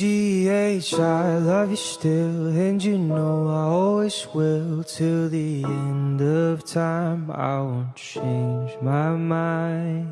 GH, I love you still, and you know I always will. Till the end of time, I won't change my mind.